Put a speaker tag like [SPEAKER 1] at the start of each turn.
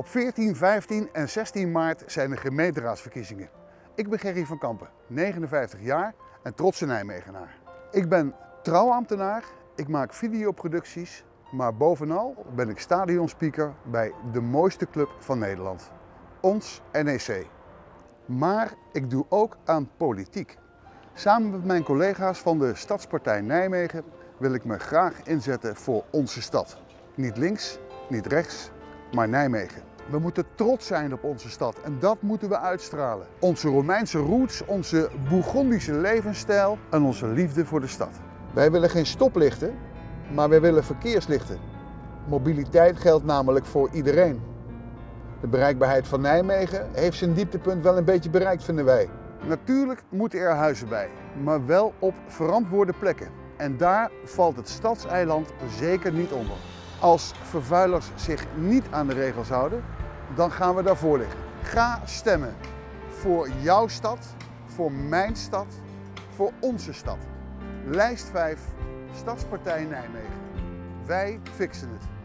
[SPEAKER 1] Op 14, 15 en 16 maart zijn de gemeenteraadsverkiezingen. Ik ben Gerry van Kampen, 59 jaar en trotse Nijmegenaar. Ik ben trouwambtenaar, ik maak videoproducties, maar bovenal ben ik stadionspeaker bij de mooiste club van Nederland, ons NEC. Maar ik doe ook aan politiek. Samen met mijn collega's van de Stadspartij Nijmegen wil ik me graag inzetten voor onze stad. Niet links, niet rechts, maar Nijmegen. We moeten trots zijn op onze stad en dat moeten we uitstralen. Onze Romeinse roots, onze Bourgondische levensstijl en onze liefde voor de stad. Wij willen geen stoplichten, maar wij willen verkeerslichten. Mobiliteit geldt namelijk voor iedereen. De bereikbaarheid van Nijmegen heeft zijn dieptepunt wel een beetje bereikt, vinden wij. Natuurlijk moeten er huizen bij, maar wel op verantwoorde plekken. En daar valt het stadseiland zeker niet onder. Als vervuilers zich niet aan de regels houden, dan gaan we daarvoor liggen. Ga stemmen voor jouw stad, voor mijn stad, voor onze stad. Lijst 5, Stadspartij Nijmegen. Wij fixen het.